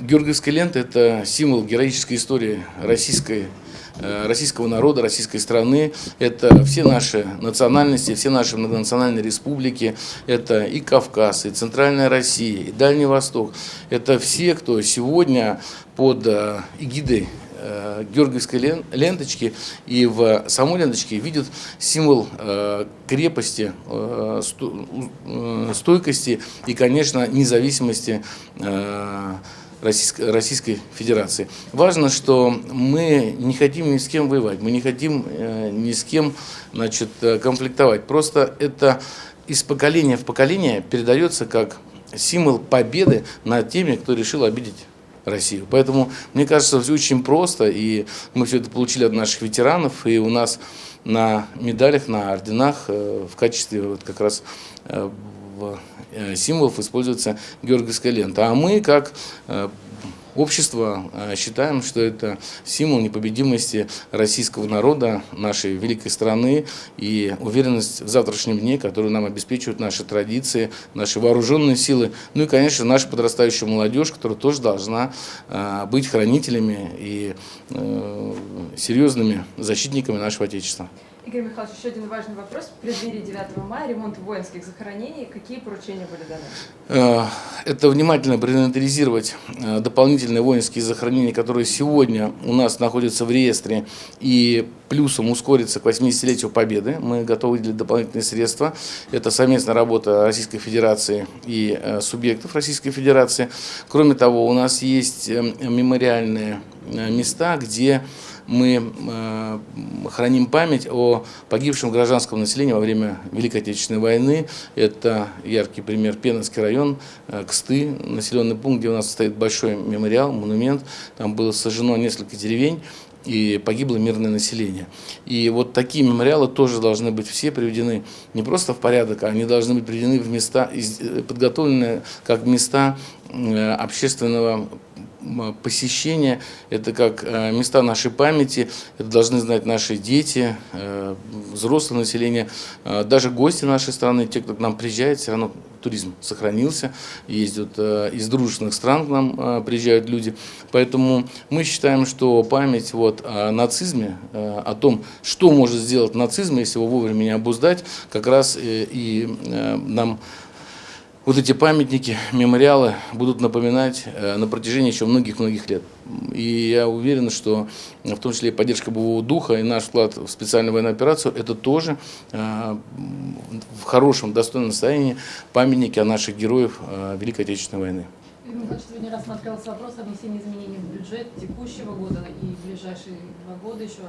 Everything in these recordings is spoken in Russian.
Георгиевская лента – это символ героической истории российской, э, российского народа, российской страны. Это все наши национальности, все наши многонациональные республики. Это и Кавказ, и Центральная Россия, и Дальний Восток. Это все, кто сегодня под э, эгидой э, георгиевской ленточки и в самой ленточке видят символ крепости, стойкости и, конечно, независимости Российской, Российской Федерации. Важно, что мы не хотим ни с кем воевать, мы не хотим э, ни с кем значит, э, конфликтовать. Просто это из поколения в поколение передается как символ победы над теми, кто решил обидеть Россию. Поэтому, мне кажется, все очень просто, и мы все это получили от наших ветеранов, и у нас на медалях, на орденах э, в качестве вот как раз Э, символов используется георгиевская лента. А мы, как э, общество, э, считаем, что это символ непобедимости российского народа, нашей великой страны и уверенность в завтрашнем дне, которую нам обеспечивают наши традиции, наши вооруженные силы, ну и, конечно, наша подрастающая молодежь, которая тоже должна быть хранителями и серьезными защитниками нашего Отечества. Игорь Михайлович, еще один важный вопрос. В преддверии 9 мая ремонт воинских захоронений. Какие поручения были даны? Э, это внимательно проинвентаризировать э, дополнительные воинские захоронения, которые сегодня у нас находятся в реестре, и плюсом ускориться к 80-летию Победы. Мы готовы выделить дополнительные средства. Это совместная работа Российской Федерации и э, субъектов Российской Федерации. Кроме того, у нас есть мемориальные места, где мы э, храним память о погибшем гражданском населении во время Великой Отечественной войны. Это яркий пример Пеновский район, э, Ксты, населенный пункт, где у нас стоит большой мемориал, монумент. Там было сожжено несколько деревень и погибло мирное население. И вот такие мемориалы тоже должны быть все приведены не просто в порядок, а они должны быть приведены в места, э, подготовленные как места общественного посещения, это как э, места нашей памяти, это должны знать наши дети, э, взрослое население, э, даже гости нашей страны, те, кто к нам приезжает, все равно туризм сохранился, ездят из дружественных стран к нам приезжают люди. Поэтому мы считаем, что память вот о нацизме, о том, что может сделать нацизм, если его вовремя не обуздать, как раз и нам вот эти памятники, мемориалы будут напоминать э, на протяжении еще многих-многих лет. И я уверен, что в том числе и поддержка боевого духа и наш вклад в специальную военную операцию, это тоже э, в хорошем, достойном состоянии памятники о наших героев э, Великой Отечественной войны. Сегодня рассматривался вопрос о внесении изменений в бюджет текущего года и ближайшие два года еще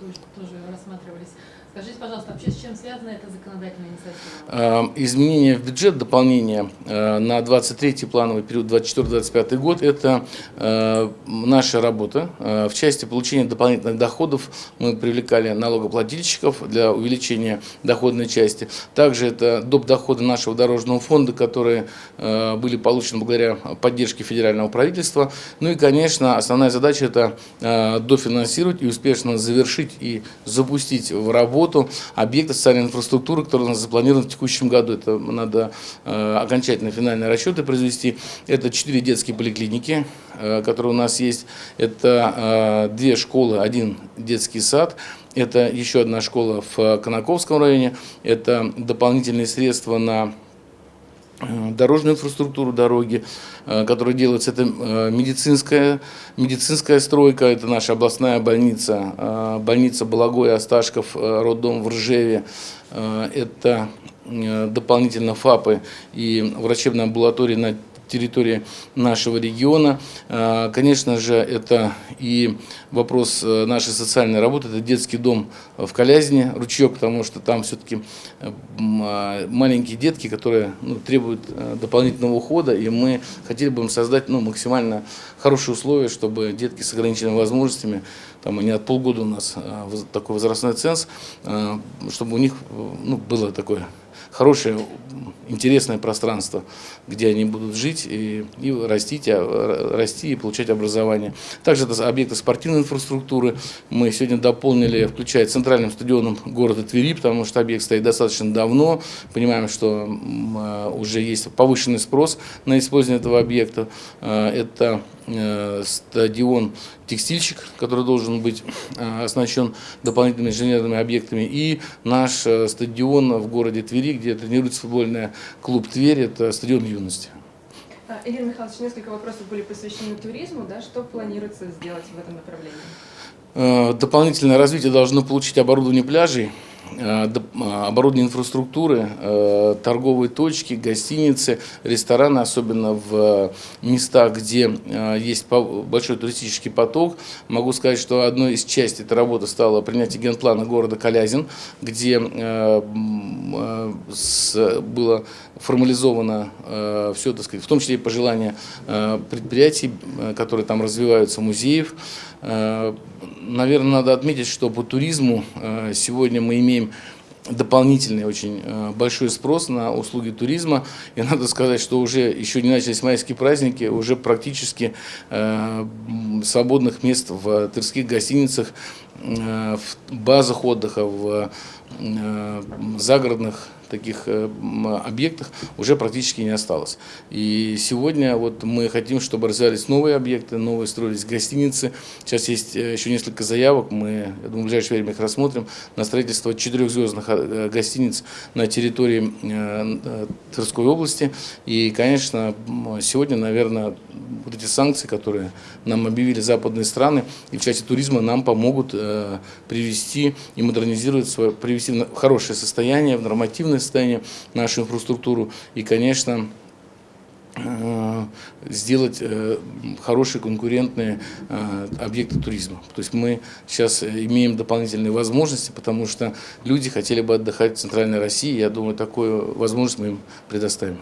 тоже рассматривались. Скажите, пожалуйста, вообще с чем связана эта законодательная инициатива? Изменение в бюджет, дополнение э, на 23-й плановый период 24-25 год – это э, наша работа. Э, в части получения дополнительных доходов мы привлекали налогоплательщиков для увеличения доходной части. Также это доп. доходы нашего дорожного фонда, которые были получены благодаря поддержке федерального правительства. Ну и, конечно, основная задача – это дофинансировать и успешно завершить и запустить в работу объекта социальной инфраструктуры, который у нас запланирован в текущем году. Это надо э, окончательно финальные расчеты произвести. Это четыре детские поликлиники, э, которые у нас есть. Это э, две школы, один детский сад. Это еще одна школа в Конаковском районе. Это дополнительные средства на дорожную инфраструктуру дороги, э, которая делается, это э, медицинская, медицинская стройка, это наша областная больница, больница Балагой, Осташков, роддом в Ржеве, это дополнительно ФАПы и врачебная амбулатория на территории нашего региона. А, конечно же, это и вопрос э, нашей социальной работы, это детский дом в Колязине, ручеек, потому что там все-таки э, а, маленькие детки, которые ну, требуют э, дополнительного ухода, и мы хотели бы им создать ну, максимально хорошие условия, чтобы детки с ограниченными возможностями, там они от полгода у нас такой возрастной ценз, чтобы у них ну, было такое хорошее, интересное пространство, где они будут жить и, и растить, а, расти и получать образование. Также это объекты спортивной инфраструктуры. Мы сегодня дополнили, включая центральным стадионом города Твери, потому что объект стоит достаточно давно. Понимаем, что уже есть повышенный спрос на использование этого объекта. Это э, стадион «Текстильщик», который должен быть оснащен дополнительными инженерными объектами, и наш э, стадион в городе Твери, где тренируется футбольная клуб «Тверь», это стадион юности. А, Игорь Михайлович, несколько вопросов были посвящены туризму. Да? Что планируется сделать в этом направлении? Э, дополнительное развитие должно получить оборудование пляжей, Э, а, оборудование инфраструктуры, э, торговые точки, гостиницы, рестораны, особенно в местах, где э, есть большой туристический поток. Могу сказать, что одной из частей этой работы стало принятие генплана города Калязин, где было формализовано все, так сказать, в том числе и пожелания предприятий, которые там развиваются, музеев. Наверное, надо отметить, что по туризму сегодня мы имеем имеем дополнительный очень э, большой спрос на услуги туризма. И надо сказать, что уже еще не начались майские праздники, уже практически э, свободных мест в тырских гостиницах, э, в базах отдыха, в загородных таких э, объектах уже практически не осталось. И сегодня вот мы хотим, чтобы развивались новые объекты, новые строились гостиницы. Сейчас есть э, еще несколько заявок, мы, я думаю, в ближайшее время их рассмотрим, на строительство четырехзвездных э, гостиниц на территории Тверской области. И, конечно, сегодня, наверное, вот эти санкции, которые нам объявили западные страны, и в части туризма нам помогут привести и модернизировать, свое, привести в хорошее состояние, в нормативное состояние нашу инфраструктуру и, конечно, э, сделать э, хорошие конкурентные э, объекты туризма. То есть мы сейчас имеем дополнительные возможности, потому что люди хотели бы отдыхать в Центральной России. Я думаю, такую возможность мы им предоставим.